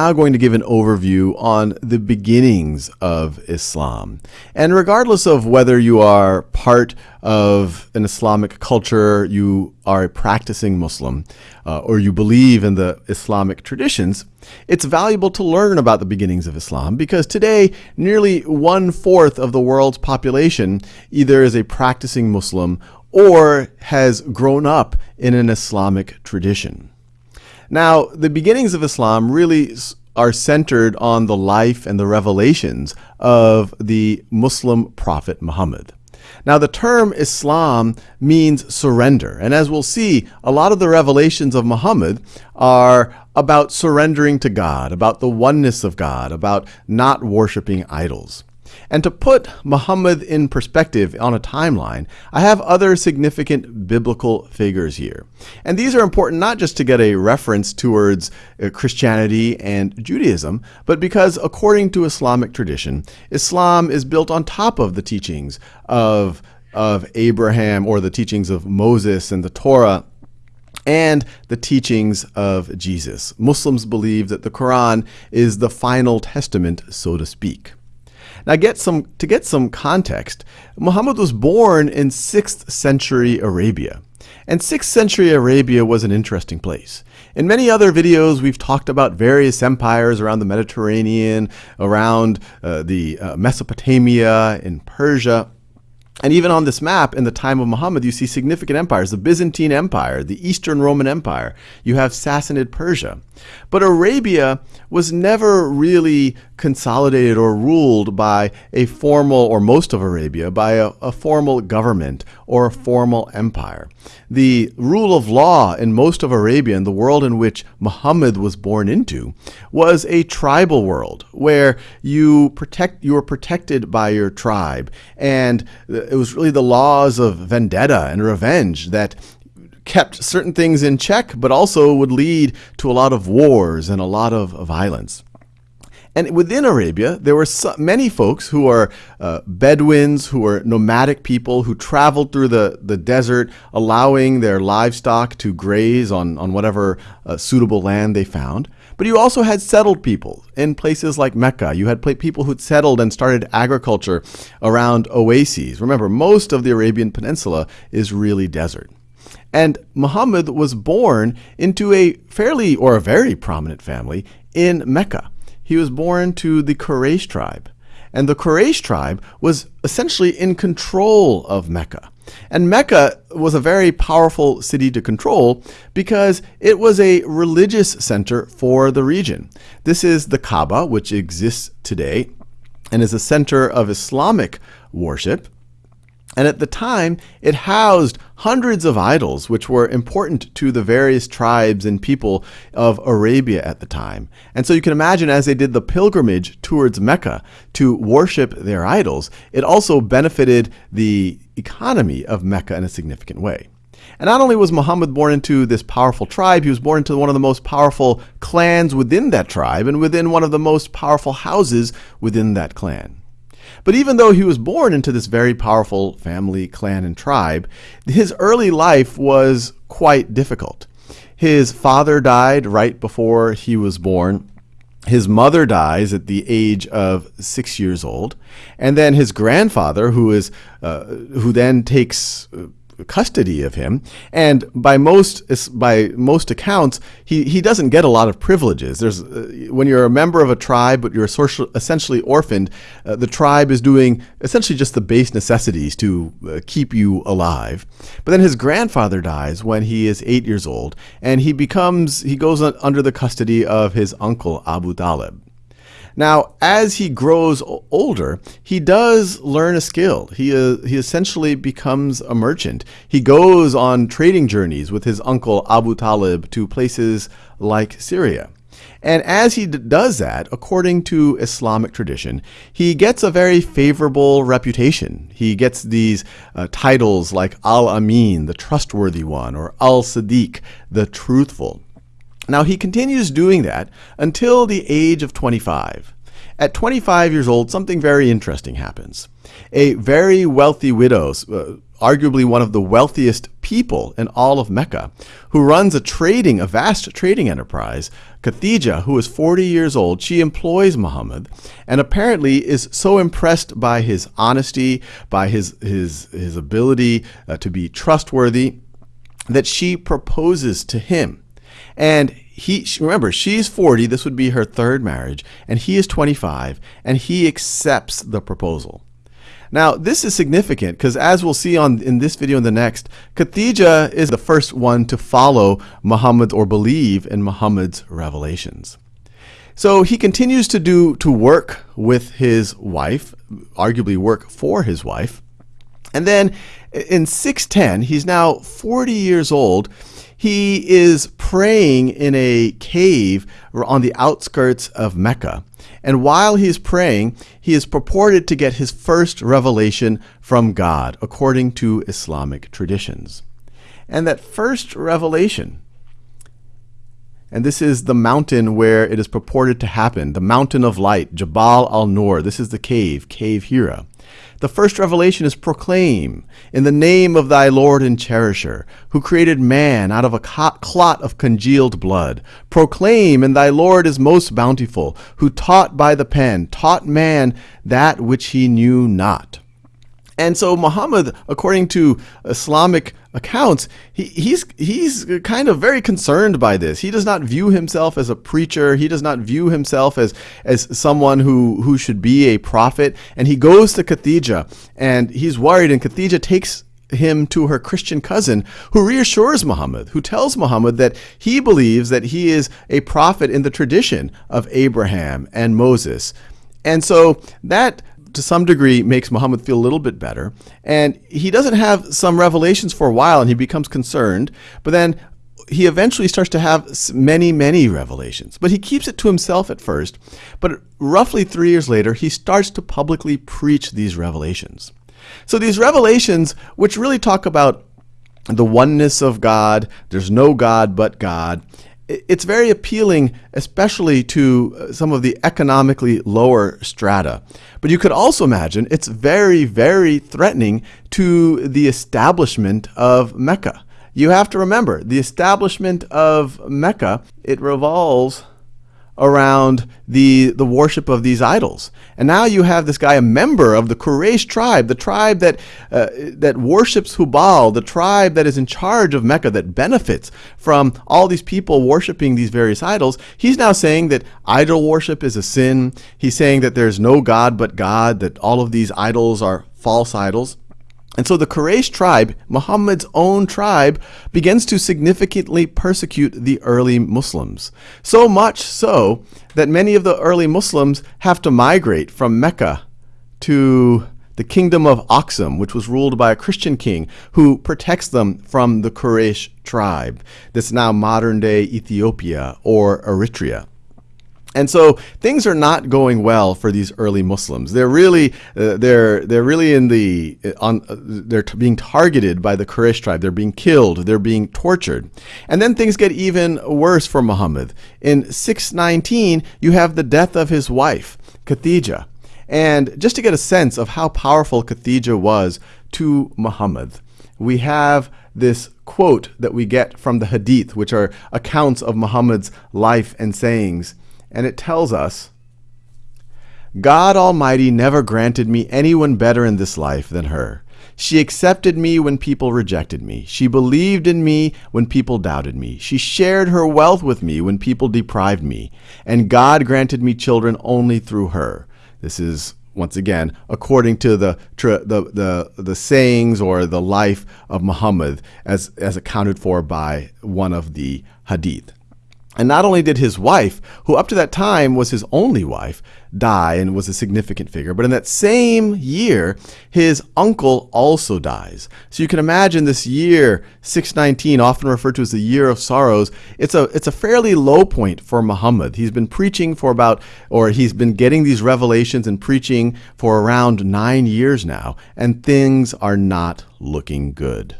now going to give an overview on the beginnings of Islam. And regardless of whether you are part of an Islamic culture, you are a practicing Muslim, uh, or you believe in the Islamic traditions, it's valuable to learn about the beginnings of Islam because today nearly one fourth of the world's population either is a practicing Muslim or has grown up in an Islamic tradition. Now, the beginnings of Islam really are centered on the life and the revelations of the Muslim prophet Muhammad. Now, the term Islam means surrender. And as we'll see, a lot of the revelations of Muhammad are about surrendering to God, about the oneness of God, about not worshiping idols. And to put Muhammad in perspective on a timeline, I have other significant biblical figures here. And these are important not just to get a reference towards uh, Christianity and Judaism, but because according to Islamic tradition, Islam is built on top of the teachings of, of Abraham or the teachings of Moses and the Torah and the teachings of Jesus. Muslims believe that the Quran is the final testament, so to speak. Now, get some to get some context, Muhammad was born in 6th century Arabia. And 6th century Arabia was an interesting place. In many other videos, we've talked about various empires around the Mediterranean, around uh, the uh, Mesopotamia, in Persia. And even on this map, in the time of Muhammad, you see significant empires. The Byzantine Empire, the Eastern Roman Empire. You have Sassanid Persia. But Arabia was never really consolidated or ruled by a formal, or most of Arabia, by a, a, formal government or a formal empire. The rule of law in most of Arabia, in the world in which Muhammad was born into, was a tribal world where you protect you were protected by your tribe, and uh, it was really the laws of vendetta and revenge that kept certain things in check, but also would lead to a lot of wars and a lot of violence. And within Arabia, there were many folks who are uh, Bedouins, who are nomadic people who traveled through the, the desert, allowing their livestock to graze on, on whatever uh, suitable land they found. But you also had settled people in places like Mecca. You had people who'd settled and started agriculture around oases. Remember, most of the Arabian Peninsula is really desert. And Muhammad was born into a fairly or a very prominent family in Mecca. He was born to the Quraysh tribe. And the Quraysh tribe was essentially in control of Mecca. And Mecca was a very powerful city to control because it was a religious center for the region. This is the Kaaba, which exists today and is a center of Islamic worship. And at the time, it housed hundreds of idols, which were important to the various tribes and people of Arabia at the time. And so you can imagine as they did the pilgrimage towards Mecca to worship their idols, it also benefited the economy of Mecca in a significant way. And not only was Muhammad born into this powerful tribe, he was born into one of the most powerful clans within that tribe and within one of the most powerful houses within that clan. But even though he was born into this very powerful family, clan, and tribe, his early life was quite difficult. His father died right before he was born. His mother dies at the age of six years old, and then his grandfather, who is uh, who then takes uh, custody of him. And by most by most accounts, he, he doesn't get a lot of privileges. There's uh, when you're a member of a tribe, but you're social, essentially orphaned, uh, the tribe is doing essentially just the base necessities to uh, keep you alive. But then his grandfather dies when he is eight years old, and he becomes he goes under the custody of his uncle Abu Talib. Now, as he grows older, he does learn a skill. He, uh, he essentially becomes a merchant. He goes on trading journeys with his uncle Abu Talib to places like Syria. And as he does that, according to Islamic tradition, he gets a very favorable reputation. He gets these uh, titles like Al Amin, the trustworthy one, or Al Sadiq, the truthful. Now, he continues doing that until the age of 25. At 25 years old, something very interesting happens. A very wealthy widow, uh, arguably one of the wealthiest people in all of Mecca, who runs a trading, a vast trading enterprise. Khadija, who is 40 years old, she employs Muhammad and apparently is so impressed by his honesty, by his, his, his ability uh, to be trustworthy, that she proposes to him. And he remember she's 40 this would be her third marriage and he is 25 and he accepts the proposal. Now this is significant because as we'll see on in this video and the next Khadija is the first one to follow Muhammad or believe in Muhammad's revelations. So he continues to do to work with his wife arguably work for his wife. And then in 610 he's now 40 years old he is praying in a cave on the outskirts of Mecca. And while he's praying, he is purported to get his first revelation from God, according to Islamic traditions. And that first revelation, and this is the mountain where it is purported to happen, the mountain of light, Jabal al-Nur. This is the cave, Cave Hira. The first revelation is proclaim in the name of thy Lord and cherisher, who created man out of a clot of congealed blood. Proclaim, and thy Lord is most bountiful, who taught by the pen, taught man that which he knew not. And so Muhammad, according to Islamic accounts, he, he's, he's kind of very concerned by this. He does not view himself as a preacher. He does not view himself as, as someone who, who should be a prophet. And he goes to Khadija and he's worried and Khadija takes him to her Christian cousin who reassures Muhammad, who tells Muhammad that he believes that he is a prophet in the tradition of Abraham and Moses. And so that to some degree makes Muhammad feel a little bit better. And he doesn't have some revelations for a while and he becomes concerned. But then he eventually starts to have many, many revelations. But he keeps it to himself at first. But roughly three years later, he starts to publicly preach these revelations. So these revelations, which really talk about the oneness of God, there's no God but God, it's very appealing, especially to uh, some of the economically lower strata. But you could also imagine it's very, very threatening to the establishment of Mecca. You have to remember, the establishment of Mecca, it revolves around the, the worship of these idols. And now you have this guy, a member of the Quraysh tribe, the tribe that, uh, that worships Hubal, the tribe that is in charge of Mecca, that benefits from all these people worshiping these various idols. He's now saying that idol worship is a sin. He's saying that there's no God but God, that all of these idols are false idols. And so the Quraysh tribe, Muhammad's own tribe, begins to significantly persecute the early Muslims. So much so that many of the early Muslims have to migrate from Mecca to the kingdom of Aksum, which was ruled by a Christian king who protects them from the Quraysh tribe. That's now modern day Ethiopia or Eritrea. And so things are not going well for these early Muslims. They're really, uh, they're, they're really in the, uh, on, uh, they're being targeted by the Quraysh tribe. They're being killed. They're being tortured. And then things get even worse for Muhammad. In 619, you have the death of his wife, Khadija. And just to get a sense of how powerful Khadija was to Muhammad, we have this quote that we get from the Hadith, which are accounts of Muhammad's life and sayings and it tells us, God Almighty never granted me anyone better in this life than her. She accepted me when people rejected me. She believed in me when people doubted me. She shared her wealth with me when people deprived me. And God granted me children only through her. This is once again, according to the, the, the, the sayings or the life of Muhammad as, as accounted for by one of the hadith. And not only did his wife, who up to that time was his only wife, die and was a significant figure, but in that same year, his uncle also dies. So you can imagine this year, 619, often referred to as the year of sorrows, it's a, it's a fairly low point for Muhammad. He's been preaching for about, or he's been getting these revelations and preaching for around nine years now, and things are not looking good.